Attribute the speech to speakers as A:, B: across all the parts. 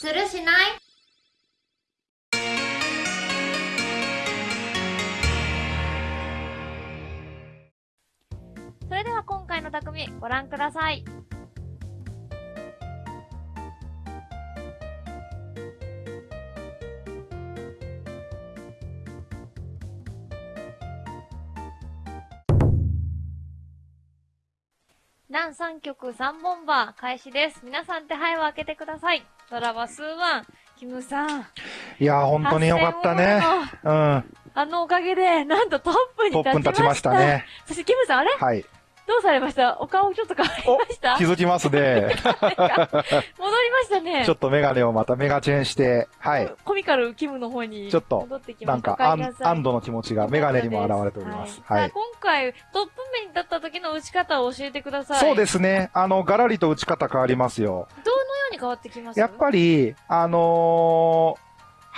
A: するしない？
B: それでは今回の匠、ご覧ください。南3曲3本バー開始です。皆さん手配を開けてください。ドラマスーワン、キムさん。
C: いやー、本当によかったね。うん。
B: あのおかげで、なんとトップに
C: ト
B: 立ちました。
C: ップに立ちましたね。
B: そしてキムさん、あれ？
C: はい。
B: どうされました？お顔ちょっと変わり
C: お
B: ました？
C: 気づきますね。
B: 戻りましたね。
C: ちょっとメガネをまたメガチェンして、はい。
B: コミカルキムの方に
C: ちょっと
B: 戻ってきました。
C: なんか、安安堵の気持ちがメガネにも現れております。
B: は。
C: はい。
B: 今回、トップ目に立った時の打ち方を教えてください。。
C: そうですすね。あの、ガラリと打ち方変わりますよ。
B: どのように変わってきます？
C: やっぱり、あのー、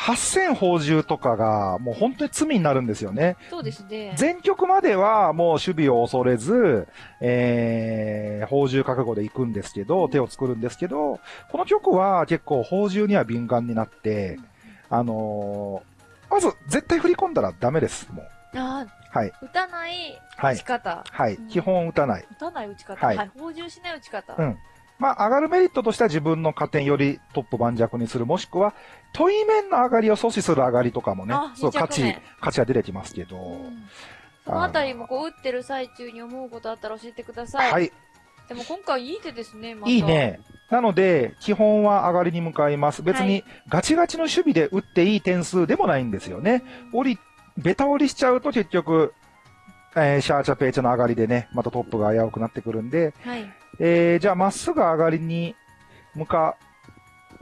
C: 8000宝珠とかがもう本当に罪になるんですよね。
B: そうですね。
C: 前曲まではもう守備を恐れず、えー、宝珠覚悟で行くんですけど、手を作るんですけど、この曲は結構宝珠には敏感になって、あのー、まず絶対振り込んだらダメです、もう。
B: あ
C: はい。
B: ー打たない
C: はい
B: 打ち。方。
C: はい。基本打たない。
B: 打たない打ち方。
C: は
B: はいい。補充しない打ち方。
C: うんまあ、上がるメリットとしては自分の加点よりトップ盤石にする、もしくは、問い面の上がりを阻止する上がりとかもね
B: あ、
C: そう、価値
B: 目、
C: 価値が出てきますけど、
B: うんそのあたりもこう打ってる最中に思うことあったら教えてください。
C: はい、
B: でも今回いい手ですね、また。
C: いい。ね。なので、基本は上がりに向かいます。別
B: は
C: にガチガチの守備で打っていい点数でもないんですよね。折り、ベタ折りしちゃうと結局、えーシャーチャペーチャの上がりでね、またトップが危うくなってくるんで、
B: はい。
C: えー、じゃあまっすぐ上がりに向か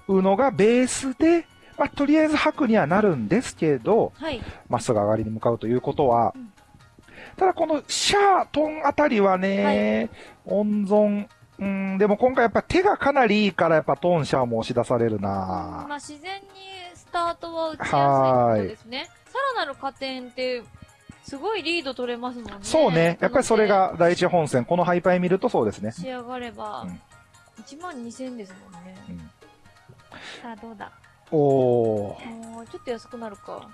C: うのがベースで、まあ、とりあえず白にはなるんですけど、
B: はい。
C: まっすぐ上がりに向かうということは、
B: うん
C: ただこのシャー、トンあたりはね、温存、うん、でも今回やっぱ手がかなりいいからやっぱトンシャーも押し出されるな
B: まあ自然にスタートは打ちやすいことですね。さらなる加点って、すごいリード取れますもんね。
C: そうね。やっぱりそれが第一本戦、このハイパイ見るとそうですね
B: で。仕上がれば
C: うん、
B: 1万2000ですもんね。
C: うん
B: さあどうだ？
C: おー。
B: もうちょっと安くなるか。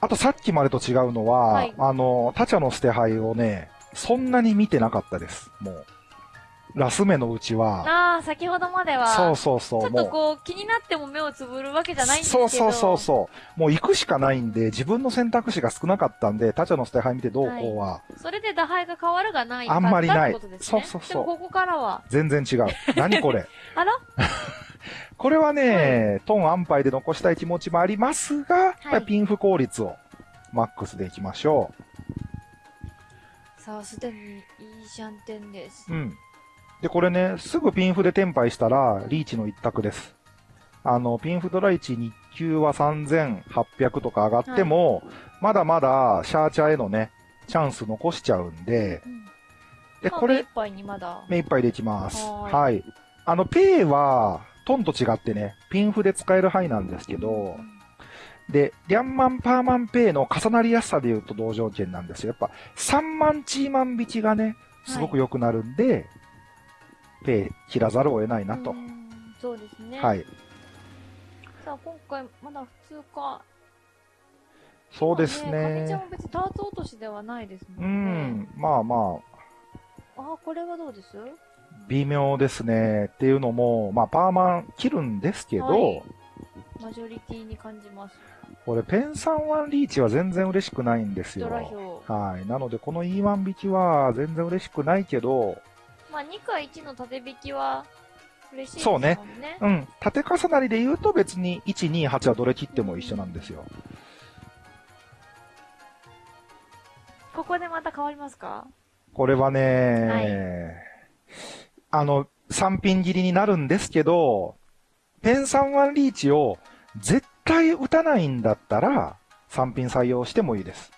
C: あとさっきまでと違うのは、
B: はい
C: あの、タチャの捨て牌をね、そんなに見てなかったです。もう。ラス目のうちは、
B: ああ、先ほどまでは、
C: そうそうそう、
B: ちょっ
C: もう。
B: とこう、気になっても目をつぶるわけじゃないんですけど。
C: そうそうそうそう。もう行くしかないんで、自分の選択肢が少なかったんで、タチャの捨て牌見てどうこうは、
B: それで打敗が変わるがない
C: あんまりない
B: ね。
C: そうそうそう
B: でもここからは、
C: 全然違う。何これ？
B: あら？
C: これはね、トン安牌で残したい気持ちもありますが、やっぱりピンフ効率をマックスでいきましょ
B: さあ、すでにいいシャンテンです
C: う。。うん。で、これね、すぐピンフでテンパイしたら、リーチの一択です。あの、ピンフドライチ日給は3800とか上がっても、まだまだシャーチャーへのね、チャンス残しちゃうんで、
B: うん
C: で、
B: まあ
C: これ、
B: 目いっぱいにまだ。
C: 目いっぱいでいきます。
B: はーい
C: はい。あの、ペイは、トンと違ってね、ピンフで使える範囲なんですけど、で、リャンマンパーマンペイの重なりやすさで言うと同条件なんですよ。やっぱ、3万チーマン引きがね、すごく良くなるんで、ペイ切らざるを得ないなと
B: う。そうですね。
C: はい。
B: さあ、今回、まだ普通か。
C: そうです
B: まあかみちゃん
C: ね。
B: も別にターツ落としではないです
C: う
B: もんね。
C: ん、まあまあ、
B: ああ、これはどうです
C: 微妙ですね。っていうのも、まあ、パーマン切るんですけど、
B: はいマジョリティに感じます。
C: これ、ペンサンワンリーチは全然嬉しくないんですよ
B: ド。ラ票。
C: はい。なので、この E1 引きは全然嬉しくないけど、
B: まあ、2か1の縦引きは嬉しいですもん
C: そうね
B: ね。
C: うん。縦重なりで言うと別に1、2、8はどれ切っても一緒なんですよ。
B: ここでまた変わりますか？
C: これはね、あの、3ピン切りになるんですけど、ペン3ワンリーチを絶対打たないんだったら、3ピン採用してもいいです。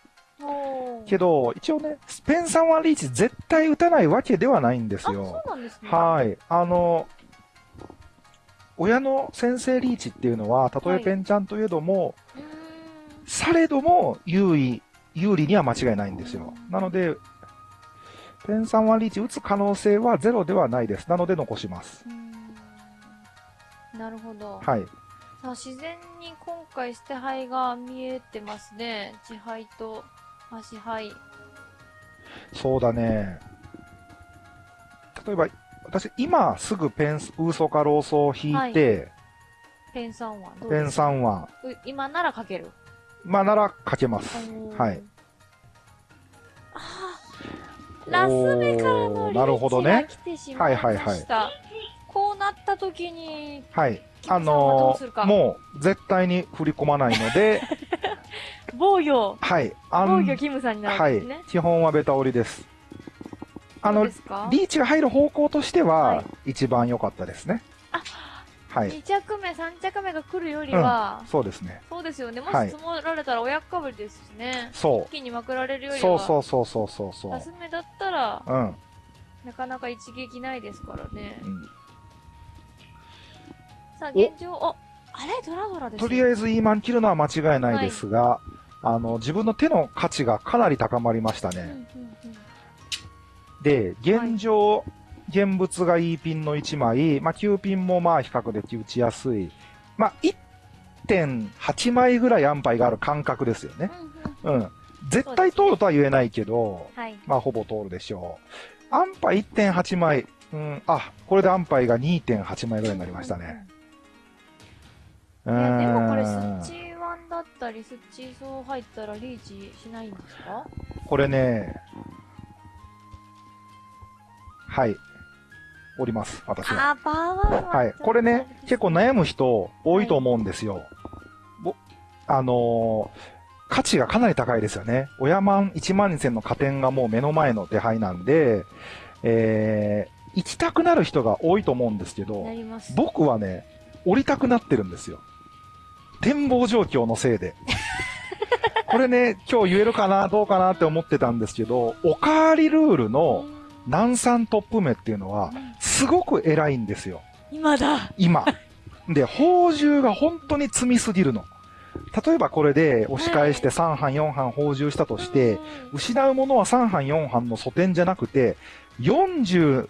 C: けど、一応ね、ペン3ワンリーチ絶対打たないわけではないんです
B: あ、
C: よ。
B: そうなんですね。
C: はい。あの、親の先生リーチっていうのは、たとえペンちゃんといえども、
B: うーん
C: されども優位、有利には間違いないんですよ。なので、ペン3ワンリーチ打つ可能性はゼロではないです。なので残します。
B: なるほど。
C: はい。
B: さあ、自然に今回捨て灰が見えてますね。地灰と足灰。
C: そうだね。例えば、私、今すぐペンス、ウーソかローソを引いて、
B: ペン三はどう
C: ペン
B: ですか
C: ？3は、
B: う今なら書ける？
C: まあなら書けます。はい。
B: あーラス目からの
C: おーなるほどね
B: リーチが来てしまいました。
C: はいはいはい
B: こうなった時に、
C: はい。あ
B: ど
C: の
B: うするか
C: もう、絶対に振り込まないので、
B: 防御、
C: はい。あ
B: 防
C: ん
B: 御キムさんにな
C: はい
B: るんですね。。
C: 基本はベタ折りです。あのリーチが入る方向として
B: は、
C: はい一番良かったですね。
B: あ
C: はい。
B: 2着目、3着目が来るよりは、
C: そうですね。
B: そうですよね。も
C: はい
B: し積もられたら親かぶりですしね。
C: そ
B: 一気にまくられるよ
C: う。
B: りは、
C: そうそうそうそうそうそう
B: ラ。ス目だったら、
C: うん。
B: なかなか一撃ないですからね。
C: うん
B: さあ、
C: お
B: 現状、あ、あれ？ドラドラです
C: とりあえ
B: ず、
C: ずイーマン切るのは間違いないですが、あの、自分の手の価値がかなり高まりましたね。で、現状、現物が E ピンの1枚、まあ、9ピンもまあ比較的打ちやすい。まあ、1.8枚ぐらい安牌がある感覚ですよね。
B: うん。
C: 絶対通るとは言えないけど、
B: はい。
C: まあ、ほぼ通るでしょう。安牌1.8枚。うん、あ、これで安牌が2.8枚ぐらいになりましたね。う
B: うんうん。でもこれ、ッチーワンだったり、スッチーソー入ったらリーチしないんですか？
C: これね、はい。おります、私は。
B: あー、パワーは。
C: はい。これね、結構悩む人多いと思うんですよ。ぼあのー価値がかなり高いですよね。親万1万2000の加点がもう目の前の手配なんで、えー、行きたくなる人が多いと思うんですけど。僕はね、降りたくなってるんですよ。展望状況のせいで。これね、今日言えるかな、どうかなって思ってたんですけど、おかわりルールの南山トップ目っていうのは
B: う、ん
C: すごく偉いんですよ。
B: 今だ
C: 今。で、宝珠が本当に積みすぎるの。例えばこれで押し返して3班4班宝珠したとして、、
B: うん
C: 失うものは3班4班の素点じゃなくて、40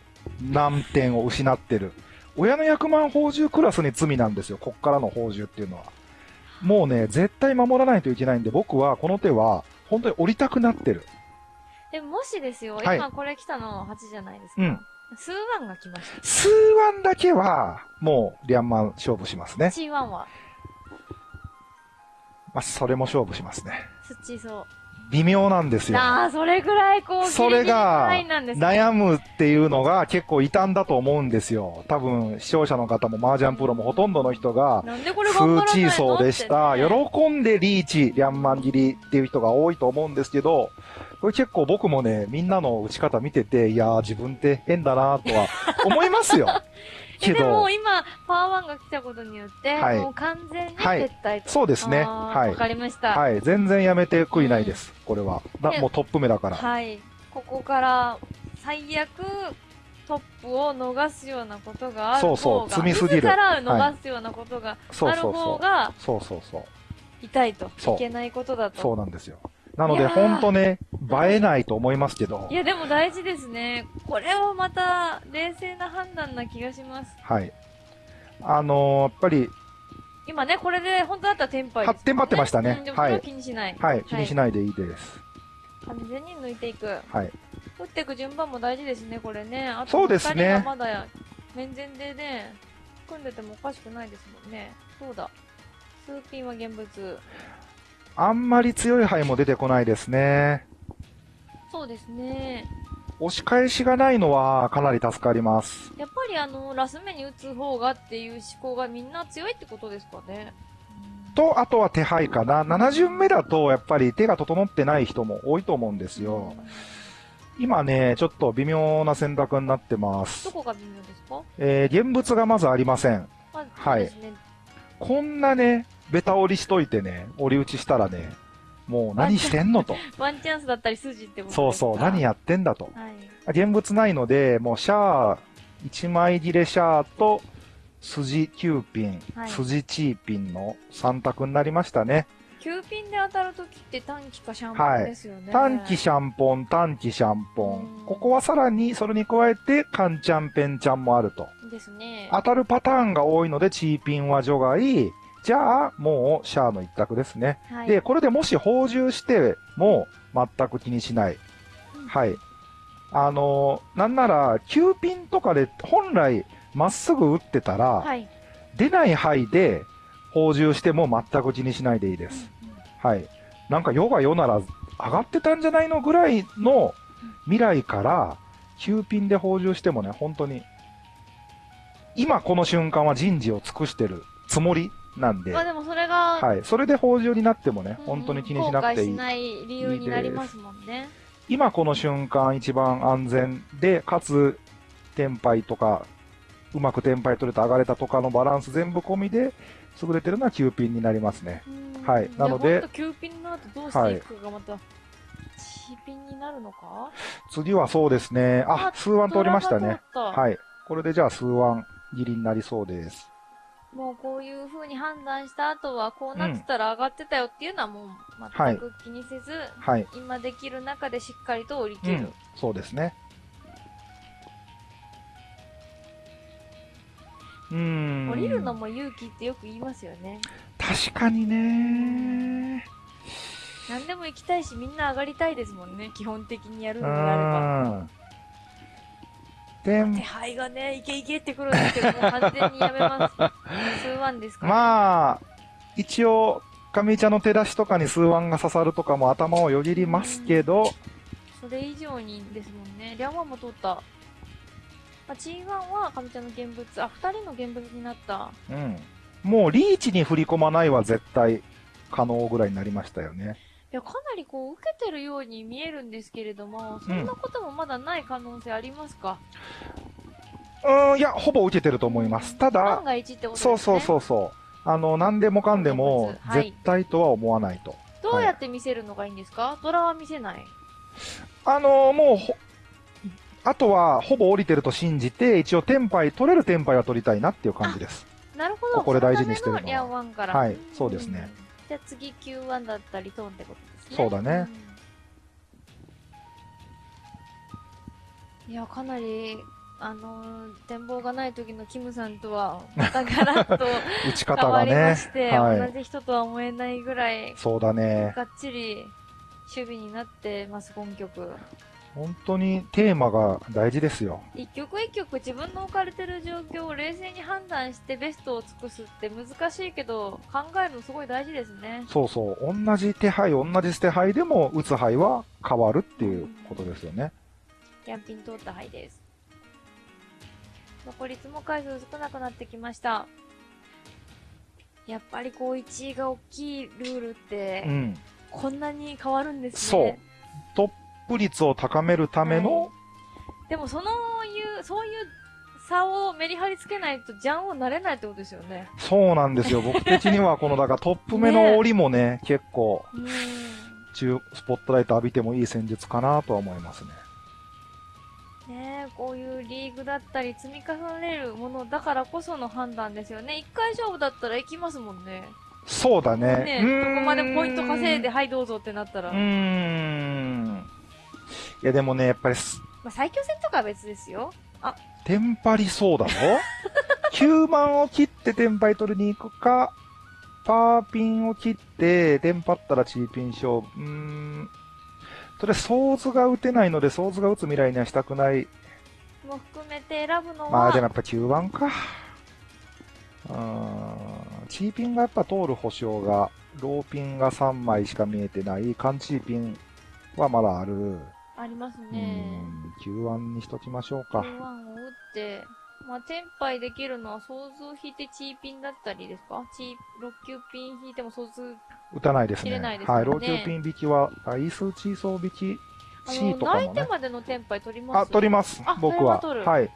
C: 何点を失ってる。親の役満宝珠クラスに罪なんですよ。こっからの宝珠っていうのは。もうね、絶対守らないといけないんで、僕はこの手は本当に降りたくなってる。
B: でももしですよ、
C: はい
B: 今これ来たの8じゃないですか。
C: うん
B: 数ワンが来ました。
C: 数ワンだけは、もう、リャンマン勝負しますね。
B: C1 は、
C: まあ、それも勝負しますね。
B: スッチーソ
C: 微妙なんです
B: ー。
C: よ。
B: ああ、それぐらいこう、
C: それが悩むっていうのが結構傷んだと思うんですよ。多分、視聴者の方も麻雀プロもほとんどの人が、
B: なんでこれ
C: フ
B: 頑張らないの？
C: ーチーソーでした。喜んでリーチ、リャンマン切りっていう人が多いと思うんですけど、これ結構僕もね、みんなの打ち方見てて、いやー自分って変だなとは思いますよ。けど
B: えでも、今、パワーワンが来たことによって、
C: はい
B: もう完全に
C: はい
B: 撤退と。
C: そうですね。はい。
B: かりました。
C: はい。全然やめて悔いないです。これは。もうトップ目だから。
B: はい。ここから、最悪、トップを逃すようなことがある方が、
C: そうそう積みすぎる
B: 自ら逃すようなことがある
C: そうそうそう。
B: 方が
C: そうそうそう。
B: 痛いと。いけないことだと。
C: そうなんですよ。なので、
B: いやー
C: ほんとね、映えないと思いますけど
B: い、や、でも大事ですね。これはまた、冷静な判断な気がします。
C: はい。あのーやっぱり、
B: 今ね、これで本当だったらテンパイね。
C: 発展張ってましたね
B: は気にしない。
C: はい、気にしないでいいです。
B: 完全に抜いていく。
C: はい。
B: 打っていく順番も大事ですね、これね。あと
C: そうですね
B: 二人がまだ、面前でね、組んでてもおかしくないですもんね。そうだ。数ピンは現物。
C: あんまり強い牌も出てこないですね。
B: そうですね。
C: 押し返しがないのはかなり助かります。
B: やっぱりあの、ラス目に打つ方がっていう思考がみんな強いってことですかね。
C: と、あとは手配かな。7巡目だと、やっぱり手が整ってない人も多いと思うんですよ。今ね、ちょっと微妙な選択になってます
B: ど。こが微妙ですか？
C: えー、現物がまずありません。
B: まあ、
C: はい。こんなね、ベタ折りしといてね、折り打ちしたらね、もう何してんのと。
B: ワンチャンスだったり筋ってこと
C: そうそう、何やってんだと。
B: はい。
C: 現物ないので、もうシャー、1枚切れシャーと、筋9ピン、
B: はい
C: 筋チーピンの3択になりましたね。
B: 9ピンで当たるときって短期かシャンパンですよね。
C: 短期シャンポン、短期シャンポ
B: うん
C: ン。ここはさらに、それに加えて、カンチャンペンチャンもあると。
B: うですね。
C: 当たるパターンが多いので、チーピンは除外。じゃあ、もう、シャアの一択ですね。
B: はい、
C: で、これでもし補充しても、全く気にしない。はい。あのーなんなら、9ピンとかで本来まっすぐ打ってたら、
B: はい。
C: 出ない範囲で補充しても全く気にしないでいいです。
B: うんうん
C: はい。なんか世が世なら上がってたんじゃないのぐらいの未来から9ピンで補充してもね、本当に、今この瞬間は人事を尽くしてるつもりなんで、
B: まあでもそれが、
C: はい。それで補充になってもね、
B: うん
C: 本当に気にしなくていい。
B: しない理由になりますもんね。
C: 今この瞬間一番安全で、かつ、テンパイとか、うまくテンパイ取れた上がれたとかのバランス全部込みで、優れてるのは9ピンになりますね。
B: うん
C: はいなので
B: いやほんと9ピンの後どうしていくかがまた、チーピンになるのか？
C: 次はそうですね。あ
B: あ、
C: 数ワン通りましたね。。はい。これでじゃあ数ワン切りになりそうです。
B: もうこういう風に判断した後は、こうなってたら上がってたよっていうのはもう全く気にせず、
C: はい。
B: 今できる中でしっかりと降り切る。
C: うん。そうですね。うーん。
B: 降りるのも勇気ってよく言いますよね。
C: 確かにね。
B: 何でも行きたいし、みんな上がりたいですもんね。基本的にやる
C: う
B: のであれば。手配がね、いけいけってくるんですけど、完全にやめます。数ワンですから。
C: まあ、一応、上茶の手出しとかに数ワンが刺さるとかも頭をよぎりますけど、
B: それ以上にですもんね。リャンワンも取った。まあ、チーワンは上茶の現物、あ、二人の現物になった。
C: うん。もうリーチに振り込まないは絶対可能ぐらいになりましたよね。
B: いや、かなりこう、受けてるように見えるんですけれども、そんなこともまだない可能性ありますか、
C: うーん、いや、ほぼ受けてると思います。ただ
B: 万、が一ってことですね。
C: そうそうそうそう。あの、何でもかんでも絶対とは思わないと。
B: どうやって見せるのがいいんですか、ドラは見せない？
C: あのもうほ、あとはほぼ降りてると信じて、一応テンパイ、取れるテンパイは取りたいなっていう感じです。
B: なるほど。
C: これ大事にしてるのは
B: のから。
C: はいそうですね
B: うん。じゃあ次 Q1 だったりトーンってことですね。
C: そうだね
B: うん。いや、かなり、あのー展望がない時のキムさんとは、またガラッと
C: 打ち方がね
B: して、。
C: はい。
B: 同じ人とは思えないぐらい、
C: そうだね。
B: がっちり守備になってます、本曲。
C: 本当にテーマが大事ですよ。
B: 一曲一曲自分の置かれてる状況を冷静に判断してベストを尽くすって難しいけど、考えるのすごい大事ですね。
C: そうそう。同じ手配、同じ捨て配でも打つ配は変わるっていうことですよね。
B: キャンピン通った灰です。残り積も回数少なくなってきました。やっぱりこう1位が大きいルールって、
C: うん。
B: こんなに変わるんです
C: そう
B: ね。
C: トップ率を高めるための、
B: でもそのいう、そういう差をメリハリつけないとジャンをなれないってことですよね。
C: そうなんですよ。僕的にはこの、だからトップ目の折りもね、結構。中、スポットライト浴びてもいい戦術かなとは思いますね。
B: ねえ、こういうリーグだったり積み重ねるものだからこその判断ですよね。一回勝負だったら行きますもんね。
C: そうだね。
B: ね
C: うーん
B: どこまでポイント稼いで、はいどうぞってなったら。
C: うーん。いやでもね、やっぱりす、
B: まあ、最強戦とかは別ですよ。
C: テンパりそうだろ ?9 万を切ってテンパイ取りに行くか、パーピンを切って、テンパったらチーピン勝負。うーん。それ、ソーズが打てないので、ソーズが打つ未来にはしたくない。
B: も含めて選ぶのは、
C: まあ、でもやっぱ9番か。うーん。チーピンがやっぱ通る保証が、ローピンが3枚しか見えてない、缶チーピンはまだある。
B: あります
C: う
B: ね。
C: ん、9番にしときましょうか。
B: Q1 を打って、まあ、テンパイできるのは、ソーズを引いてチーピンだったりですか？チー、6級ピン引いてもソーズ、
C: 打たないですね。
B: ないですね
C: はい、ローキューピン引きは、アイスチーソー引き
B: あ
C: C
B: の、
C: とかもね。
B: 泣いてまでのテンパイ取ります？
C: あ、取ります
B: あ、
C: 僕は。はい。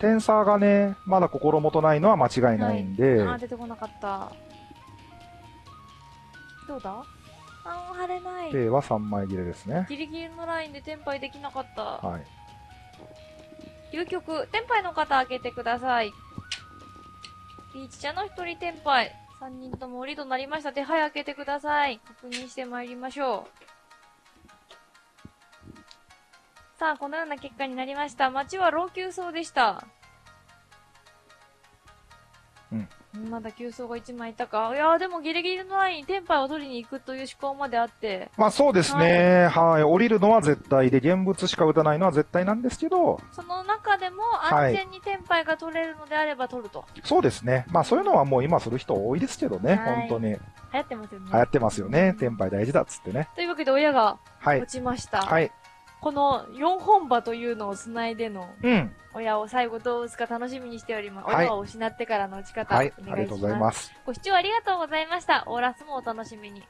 C: テンサーがね、まだ心もとないのは間違いないんで、
B: あー、出てこなかった。どうだ？あー、晴れない。
C: ペイは3枚切れですね。
B: ギリギリのラインでテンパイできなかった。
C: はい。
B: 究極、テンパイの方開けてください。ピーチちゃんの一人テンパイ。3人とも降りとなりました。手配開けてください。確認してまいりましょう。さあ、このような結果になりました。街は老朽層でした。
C: うん。
B: まだ急走が1枚いたか。いやーでもギリギリのライン、テンパイを取りに行くという思考まであって、
C: まあそうですね。はい。降りるのは絶対で、現物しか撃たないのは絶対なんですけど、
B: その中でも
C: はい
B: 安全にテンパイが取れるのであれば取ると。
C: そうですね。まあそういうのはもう今する人多いですけどね。
B: はい
C: 本当に。
B: 流行ってますよね。
C: 流行ってますよね。テンパイ大事だっつってね。
B: というわけで親が
C: はい
B: 落。ちました。
C: はい。
B: この4本馬というのを繋いでの
C: うん。
B: 親を最後どう打つか楽しみにしております。
C: はい
B: 親を失ってからの打ち方、
C: はい。
B: お願いします。
C: ありがとうございます。
B: ご視聴ありがとうございました。オーラスもお楽しみに。